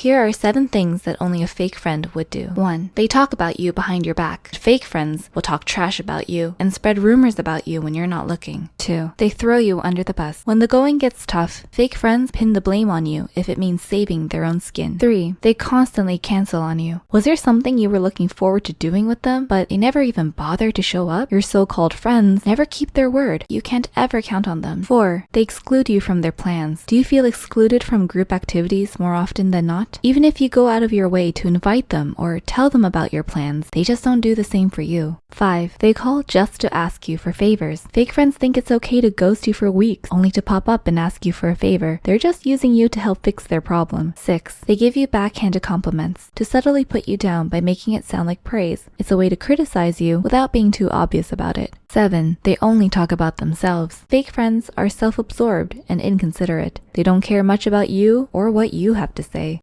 Here are seven things that only a fake friend would do. 1. They talk about you behind your back. Fake friends will talk trash about you and spread rumors about you when you're not looking. 2. They throw you under the bus. When the going gets tough, fake friends pin the blame on you if it means saving their own skin. 3. They constantly cancel on you. Was there something you were looking forward to doing with them, but they never even bother to show up? Your so-called friends never keep their word. You can't ever count on them. 4. They exclude you from their plans. Do you feel excluded from group activities more often than not? Even if you go out of your way to invite them or tell them about your plans, they just don't do the same for you. 5. They call just to ask you for favors. Fake friends think it's okay to ghost you for weeks, only to pop up and ask you for a favor. They're just using you to help fix their problem. 6. They give you backhanded compliments to subtly put you down by making it sound like praise. It's a way to criticize you without being too obvious about it. 7. They only talk about themselves. Fake friends are self absorbed and inconsiderate. They don't care much about you or what you have to say.